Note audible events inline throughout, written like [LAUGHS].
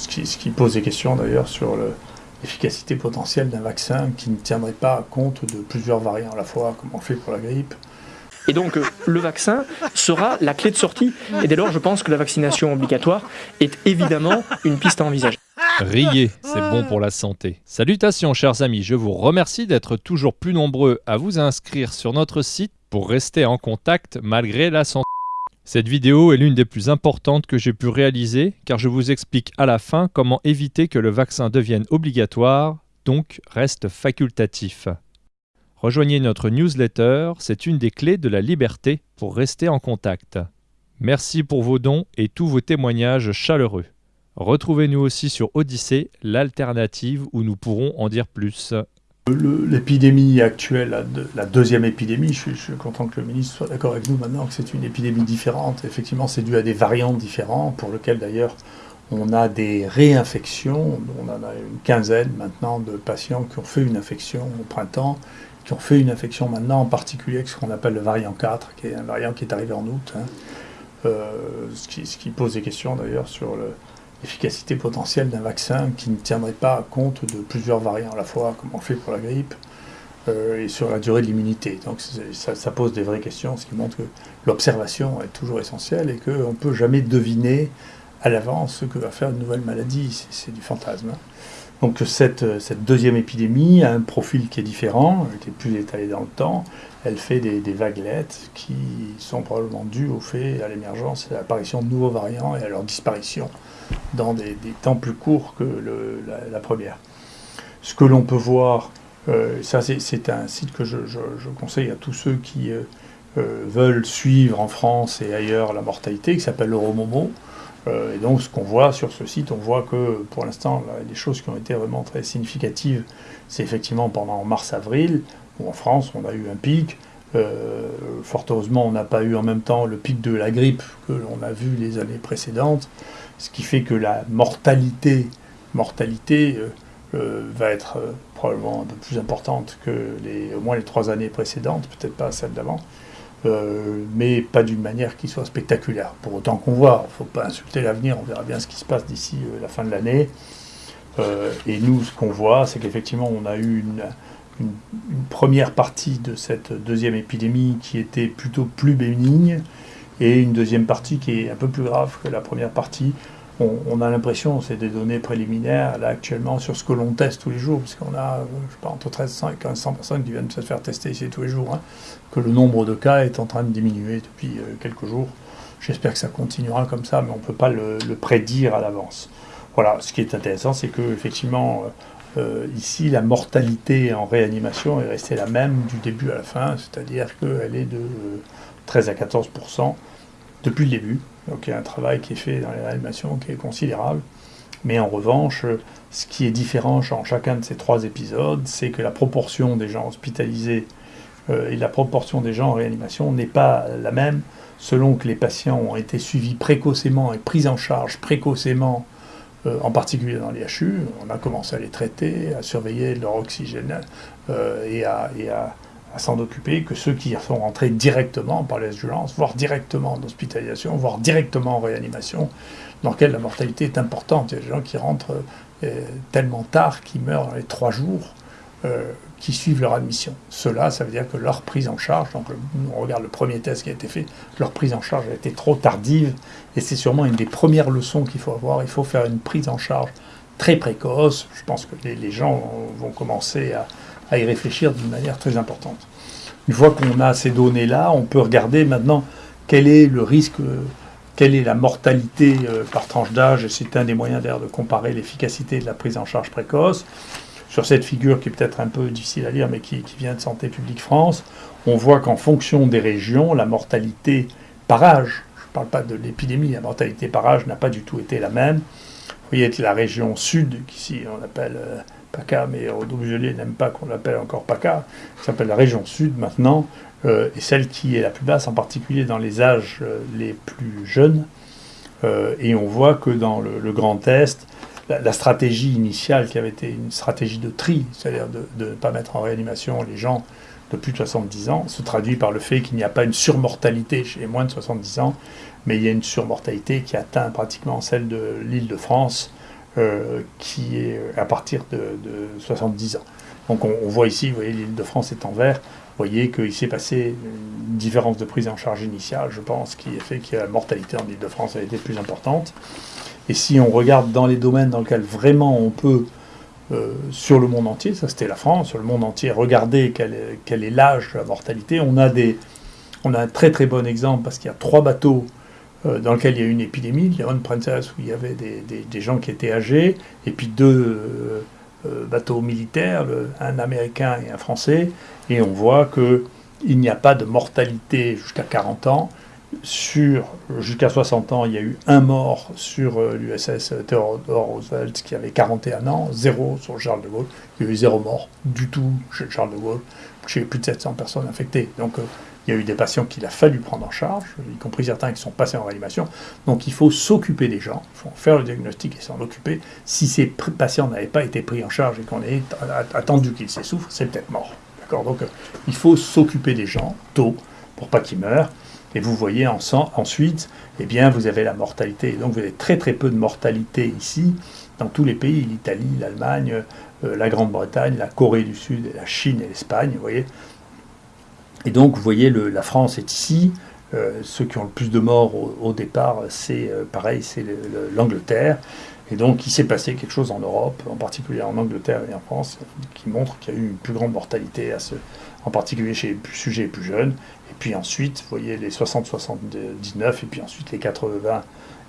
ce, qui, ce, qui, pose des questions d'ailleurs sur l'efficacité potentielle d'un vaccin qui ne tiendrait pas compte de plusieurs variants à la fois, comme on fait pour la grippe. Et donc le vaccin sera la clé de sortie. Et dès lors, je pense que la vaccination obligatoire est évidemment une piste à envisager. Riez, c'est bon pour la santé. Salutations chers amis, je vous remercie d'être toujours plus nombreux à vous inscrire sur notre site pour rester en contact malgré la santé. Cette vidéo est l'une des plus importantes que j'ai pu réaliser car je vous explique à la fin comment éviter que le vaccin devienne obligatoire, donc reste facultatif. Rejoignez notre newsletter, c'est une des clés de la liberté pour rester en contact. Merci pour vos dons et tous vos témoignages chaleureux. Retrouvez-nous aussi sur Odyssée, l'alternative où nous pourrons en dire plus. L'épidémie actuelle, la, deuxième épidémie, je suis, content que le ministre soit d'accord avec nous maintenant que c'est une épidémie différente. Effectivement, c'est dû à des variantes différentes, pour lesquelles d'ailleurs on a des réinfections. On en a une quinzaine maintenant de patients qui ont fait une infection au printemps, qui ont fait une infection maintenant, en particulier avec ce qu'on appelle le variant 4, qui est un variant qui est arrivé en août. Hein. Euh, ce, qui, pose des questions d'ailleurs sur le, l'efficacité potentielle d'un vaccin qui ne tiendrait pas compte de plusieurs variants à la fois, comme on fait pour la grippe, euh, et sur la durée de l'immunité. Donc ça, pose des vraies questions, ce qui montre que l'observation est toujours essentielle et qu'on ne peut jamais deviner à l'avance ce que va faire une nouvelle maladie. C'est du fantasme. Hein. Donc cette, cette, deuxième épidémie a un profil qui est différent, qui est plus étalé dans le temps. Elle fait des, vaguelettes qui sont probablement dues au fait, à l'émergence et à l'apparition de nouveaux variants et à leur disparition dans des, temps plus courts que la, première. Ce que l'on peut voir, euh, ça c'est un site que je, conseille à tous ceux qui euh, euh, veulent suivre en France et ailleurs la mortalité, qui s'appelle Euromomo. Et donc ce qu'on voit sur ce site, on voit que pour l'instant, les choses qui ont été vraiment très significatives, c'est effectivement pendant mars-avril, où en France on a eu un pic, fort heureusement, on n'a pas eu en même temps le pic de la grippe que l'on a vu les années précédentes ce qui fait que la mortalité, mortalité euh, euh, va être euh, probablement un peu plus importante que les, au moins les trois années précédentes, peut-être pas celle d'avant, mais pas d'une manière qui soit spectaculaire. Pour autant qu'on voit, il ne faut pas insulter l'avenir, on verra bien ce qui se passe d'ici la fin de l'année. et nous, ce qu'on voit, c'est qu'effectivement, on a eu une, une, première partie de cette deuxième épidémie qui était plutôt plus bénigne, et une deuxième partie qui est un peu plus grave que la première partie. On, a l'impression, c'est des données préliminaires là actuellement sur ce que l'on teste tous les jours, parce qu'on a pas, entre 1300 et 1500 personnes qui viennent se faire tester ici tous les jours, hein, que le nombre de cas est en train de diminuer depuis euh, quelques jours. J'espère que ça continuera comme ça, mais on ne peut pas le, prédire à l'avance. Voilà, ce qui est intéressant, c'est que effectivement, euh, euh, ici, la mortalité en réanimation est restée la même du début à la fin, c'est-à-dire qu'elle est de 13 à 14% depuis le début. Donc il y a un travail qui est fait dans les réanimations qui est considérable. Mais en revanche, ce qui est différent en chacun de ces trois épisodes, c'est que la proportion des gens hospitalisés euh, et la proportion des gens en réanimation n'est pas la même selon que les patients ont été suivis précocement et pris en charge précocement, euh, en particulier dans les HU. On a commencé à les traiter, à surveiller leur oxygène euh, et à à s'en occuper que ceux qui sont rentrés directement par les violences, voire directement en hospitalisation, voire directement en réanimation, dans lequel la mortalité est importante. Il y a des gens qui rentrent euh, tellement tard qu'ils meurent dans les trois jours euh, qui suivent leur admission. Cela, ça veut dire que leur prise en charge, donc on regarde le premier test qui a été fait, leur prise en charge a été trop tardive, et c'est sûrement une des premières leçons qu'il faut avoir. Il faut faire une prise en charge très précoce. Je pense que les gens vont commencer à à y réfléchir d'une manière très importante. Une fois qu'on a ces données-là, on peut regarder maintenant quel est le risque, quelle est la mortalité euh, par tranche d'âge, c'est un des moyens d'ailleurs de comparer l'efficacité de la prise en charge précoce. Sur cette figure qui est peut-être un peu difficile à lire, mais qui, vient de Santé publique France, on voit qu'en fonction des régions, la mortalité par âge, je ne parle pas de l'épidémie, la mortalité par âge n'a pas du tout été la même. Vous voyez la région sud, qu'ici on appelle euh, PACA, mais Rodolphe Gelé n'aime pas qu'on l'appelle encore PACA, qui s'appelle la région sud maintenant, euh, et celle qui est la plus basse, en particulier dans les âges euh, les plus jeunes. Euh, et on voit que dans le, Grand Est, la, stratégie initiale, qui avait été une stratégie de tri, c'est-à-dire de ne pas mettre en réanimation les gens de plus de 70 ans, se traduit par le fait qu'il n'y a pas une surmortalité chez les moins de 70 ans, mais il y a une surmortalité qui atteint pratiquement celle de l'île de France, qui est à partir de, 70 ans. Donc on, voit ici, vous voyez, l'île de France est en vert. Vous voyez qu'il s'est passé une différence de prise en charge initiale, je pense, qui a fait que la mortalité en île de France a été plus importante. Et si on regarde dans les domaines dans lesquels vraiment on peut, euh, sur le monde entier, ça c'était la France, sur le monde entier, regarder quel est, l'âge de la mortalité, on a, des, on a un très très bon exemple parce qu'il y a trois bateaux euh, dans lesquels il y a eu une épidémie, l'Iron Princess où il y avait des, gens qui étaient âgés, et puis deux euh, bateaux militaires, un américain et un français, et on voit qu'il n'y a pas de mortalité jusqu'à 40 ans, sur jusqu'à 60 ans, il y a eu un mort sur euh, l'USS Theodore Roosevelt qui avait 41 ans, zéro sur Charles de Gaulle. Il y a eu zéro mort du tout chez Charles de Gaulle, chez plus de 700 personnes infectées. Donc euh, il y a eu des patients qu'il a fallu prendre en charge, y compris certains qui sont passés en réanimation. Donc il faut s'occuper des gens, il faut faire le diagnostic et s'en occuper. Si ces patients n'avaient pas été pris en charge et qu'on ait attendu qu'ils s'essoufflent, c'est peut-être mort. Donc euh, il faut s'occuper des gens tôt pour pas qu'ils meurent. Et vous voyez ensuite, eh bien, vous avez la mortalité. Donc vous avez très très peu de mortalité ici, dans tous les pays, l'Italie, l'Allemagne, euh, la Grande-Bretagne, la Corée du Sud, la Chine et l'Espagne, vous voyez. Et donc vous voyez, la France est ici. Euh, ceux qui ont le plus de morts au, départ, c'est euh, pareil, c'est l'Angleterre. Et donc il s'est passé quelque chose en Europe, en particulier en Angleterre et en France, qui montre qu'il y a eu une plus grande mortalité, en particulier chez les sujets les plus jeunes. Et puis ensuite, vous voyez les 60-79, et puis ensuite les 80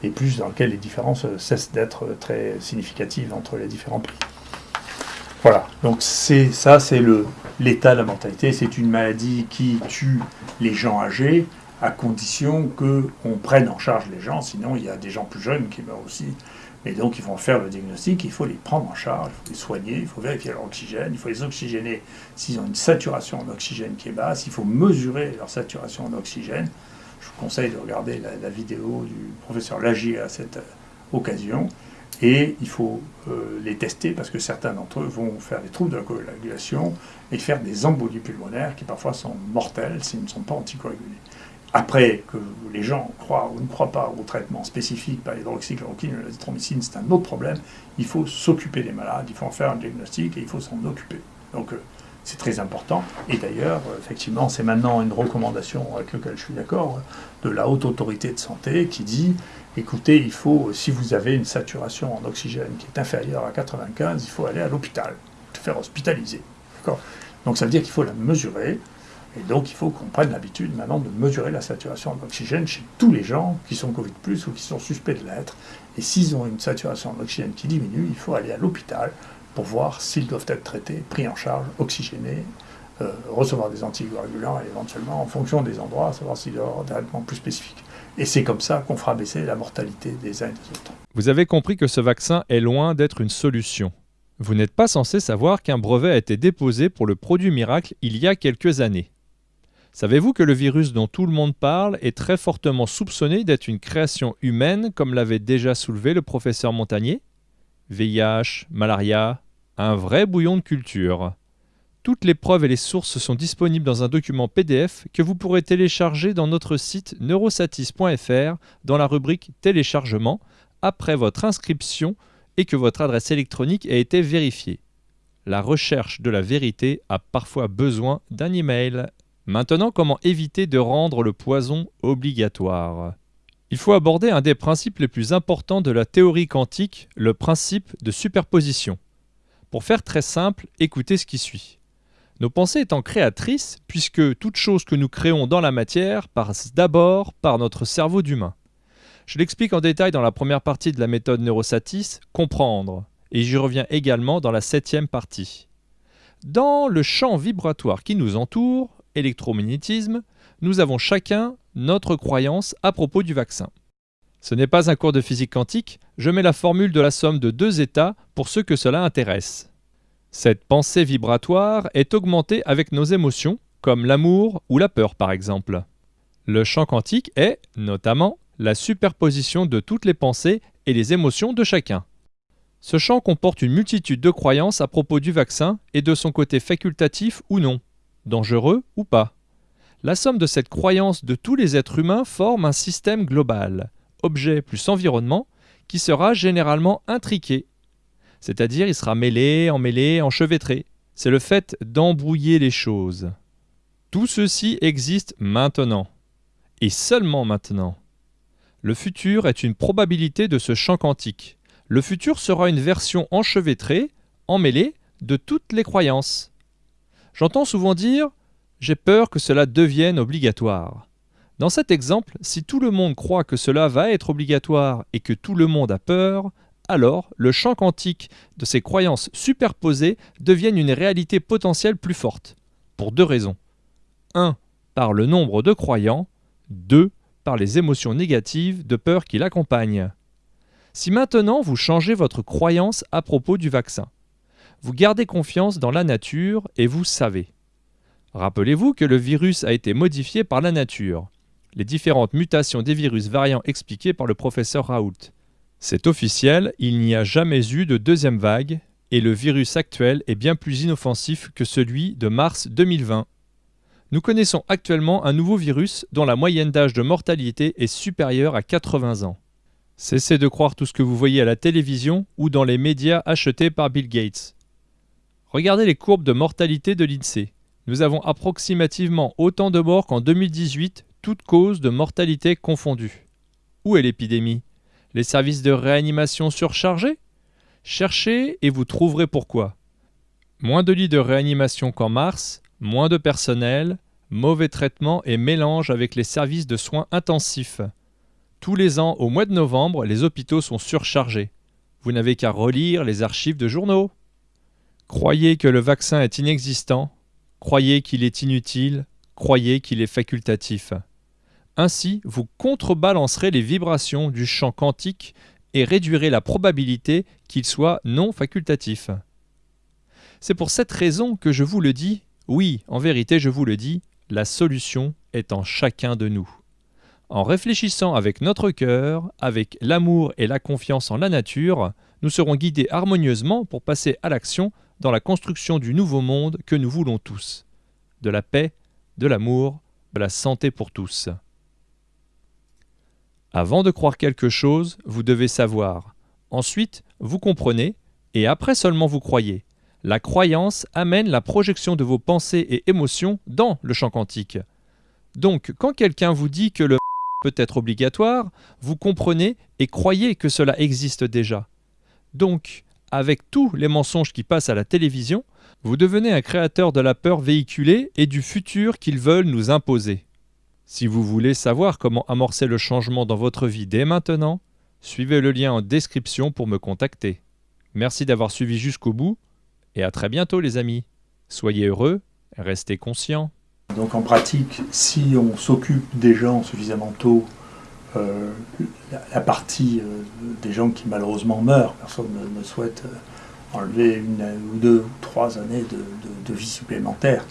et plus, dans lesquels les différences cessent d'être très significatives entre les différents prix. Voilà, donc c'est ça, c'est l'état de la mortalité. C'est une maladie qui tue les gens âgés, à condition qu'on prenne en charge les gens, sinon il y a des gens plus jeunes qui meurent aussi. Et donc ils vont faire le diagnostic, il faut les prendre en charge, il faut les soigner, il faut vérifier leur oxygène, il faut les oxygéner s'ils ont une saturation en oxygène qui est basse, il faut mesurer leur saturation en oxygène. Je vous conseille de regarder la, vidéo du professeur Lagier à cette euh, occasion. Et il faut euh, les tester parce que certains d'entre eux vont faire des troubles de la coagulation et faire des embolies pulmonaires qui parfois sont mortelles s'ils ne sont pas anticoagulés. Après, que les gens croient ou ne croient pas au traitement spécifique par l'hydroxychloroquine ou l'azithromycine, c'est un autre problème. Il faut s'occuper des malades, il faut en faire un diagnostic et il faut s'en occuper. Donc euh, c'est très important. Et d'ailleurs, effectivement, c'est maintenant une recommandation avec laquelle je suis d'accord de la haute autorité de santé qui dit écoutez, il faut, si vous avez une saturation en oxygène qui est inférieure à 95, il faut aller à l'hôpital, se faire hospitaliser. Donc ça veut dire qu'il faut la mesurer, et donc il faut qu'on prenne l'habitude maintenant de mesurer la saturation en oxygène chez tous les gens qui sont Covid ou qui sont suspects de l'être. Et s'ils ont une saturation en oxygène qui diminue, il faut aller à l'hôpital pour voir s'ils doivent être traités, pris en charge, oxygénés, euh, recevoir des anticoagulants et éventuellement, en fonction des endroits, savoir s'il y a des traitements plus spécifiques. Et c'est comme ça qu'on fera baisser la mortalité des uns et des. Vous avez compris que ce vaccin est loin d'être une solution. Vous n'êtes pas censé savoir qu'un brevet a été déposé pour le produit miracle il y a quelques années. Savez-vous que le virus dont tout le monde parle est très fortement soupçonné d'être une création humaine, comme l'avait déjà soulevé le professeur Montagnier? VIH, malaria, un vrai bouillon de culture. Toutes les preuves et les sources sont disponibles dans un document PDF que vous pourrez télécharger dans notre site neurosatis.fr dans la rubrique Téléchargement après votre inscription et que votre adresse électronique a été vérifiée. La recherche de la vérité a parfois besoin d'un email. Maintenant, comment éviter de rendre le poison obligatoire? Il faut aborder un des principes les plus importants de la théorie quantique, le principe de superposition. Pour faire très simple, écoutez ce qui suit. Nos pensées étant créatrices, puisque toute chose que nous créons dans la matière passe d'abord par notre cerveau d'humain. Je l'explique en détail dans la première partie de la méthode Neurosatis, comprendre, et j'y reviens également dans la septième partie. Dans le champ vibratoire qui nous entoure, électromagnétisme, nous avons chacun notre croyance à propos du vaccin. Ce n'est pas un cours de physique quantique, je mets la formule de la somme de deux états pour ceux que cela intéresse. Cette pensée vibratoire est augmentée avec nos émotions, comme l'amour ou la peur par exemple. Le champ quantique est, notamment, la superposition de toutes les pensées et les émotions de chacun. Ce champ comporte une multitude de croyances à propos du vaccin et de son côté facultatif ou non dangereux ou pas. La somme de cette croyance de tous les êtres humains forme un système global, objet plus environnement, qui sera généralement intriqué C'est-à-dire il sera mêlé, emmêlé, enchevêtré. C'est le fait d'embrouiller les choses. Tout ceci existe maintenant. Et seulement maintenant. Le futur est une probabilité de ce champ quantique. Le futur sera une version enchevêtrée, emmêlée, de toutes les croyances. J'entends souvent dire J'ai peur que cela devienne obligatoire. Dans cet exemple, si tout le monde croit que cela va être obligatoire et que tout le monde a peur, alors le champ quantique de ces croyances superposées devient une réalité potentielle plus forte. Pour deux raisons. 1. Par le nombre de croyants. 2. Par les émotions négatives de peur qui l'accompagnent. Si maintenant vous changez votre croyance à propos du vaccin, vous gardez confiance dans la nature et vous savez. Rappelez-vous que le virus a été modifié par la nature les différentes mutations des virus variants expliquées par le professeur Raoult. C'est officiel, il n'y a jamais eu de deuxième vague, et le virus actuel est bien plus inoffensif que celui de mars 2020. Nous connaissons actuellement un nouveau virus dont la moyenne d'âge de mortalité est supérieure à 80 ans. Cessez de croire tout ce que vous voyez à la télévision ou dans les médias achetés par Bill Gates. Regardez les courbes de mortalité de l'INSEE. Nous avons approximativement autant de morts qu'en 2018 toutes causes de mortalité confondues. Où est l'épidémie? Les services de réanimation surchargés? Cherchez et vous trouverez pourquoi. Moins de lits de réanimation qu'en mars, moins de personnel, mauvais traitement et mélange avec les services de soins intensifs. Tous les ans, au mois de novembre, les hôpitaux sont surchargés. Vous n'avez qu'à relire les archives de journaux. Croyez que le vaccin est inexistant, croyez qu'il est inutile, croyez qu'il est facultatif. Ainsi, vous contrebalancerez les vibrations du champ quantique et réduirez la probabilité qu'il soit non facultatif. C'est pour cette raison que je vous le dis, oui, en vérité je vous le dis, la solution est en chacun de nous. En réfléchissant avec notre cœur, avec l'amour et la confiance en la nature, nous serons guidés harmonieusement pour passer à l'action dans la construction du nouveau monde que nous voulons tous. De la paix, de l'amour, de la santé pour tous. Avant de croire quelque chose, vous devez savoir. Ensuite, vous comprenez, et après seulement vous croyez. La croyance amène la projection de vos pensées et émotions dans le champ quantique. Donc, quand quelqu'un vous dit que le [LAUGHS] peut être obligatoire, vous comprenez et croyez que cela existe déjà. Donc, avec tous les mensonges qui passent à la télévision, vous devenez un créateur de la peur véhiculée et du futur qu'ils veulent nous imposer. Si vous voulez savoir comment amorcer le changement dans votre vie dès maintenant, suivez le lien en description pour me contacter. Merci d'avoir suivi jusqu'au bout et à très bientôt les amis. Soyez heureux, restez conscients. Donc en pratique, si on s'occupe des gens suffisamment tôt, euh, la, partie euh, des gens qui malheureusement meurent, personne ne, souhaite euh, enlever une ou deux ou trois années de vie supplémentaire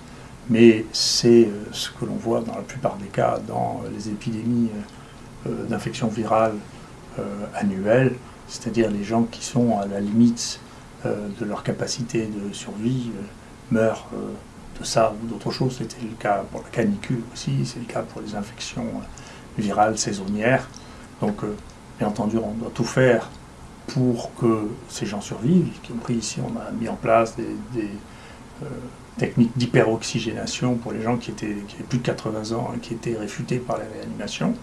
mais c'est ce que l'on voit dans la plupart des cas dans les épidémies d'infections virales annuelles, c'est-à-dire les gens qui sont à la limite de leur capacité de survie meurent de ça ou d'autre chose. C'était le cas pour la canicule aussi, c'est le cas pour les infections virales saisonnières. Donc, bien entendu, on doit tout faire pour que ces gens survivent, y compris ici, on a mis en place des, technique d'hyperoxygénation pour les gens qui, étaient, qui avaient plus de 80 ans et qui étaient réfutés par la réanimation.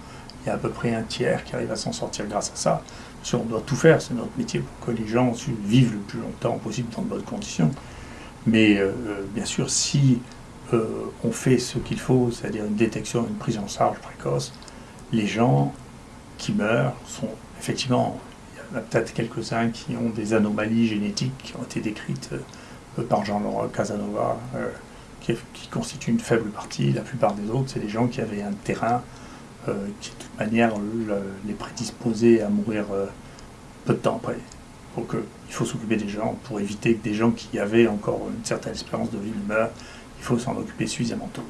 Il y a à peu près un tiers qui arrive à s'en sortir grâce à ça. on doit tout faire, c'est notre métier pour que les gens vivent le plus longtemps possible dans de bonnes conditions. Mais euh, euh, bien sûr, si euh, on fait ce qu'il faut, c'est-à-dire une détection, une prise en charge précoce, les gens qui meurent sont effectivement, il y en a peut-être quelques-uns qui ont des anomalies génétiques qui ont été décrites par Jean-Laurent Casanova, euh, qui, constitue une faible partie. La plupart des autres, c'est des gens qui avaient un terrain euh, qui, de toute manière, les prédisposait à mourir euh, peu de temps après. Donc il faut s'occuper des gens pour éviter que des gens qui avaient encore une certaine espérance de vie meurent. Il faut s'en occuper suffisamment tôt.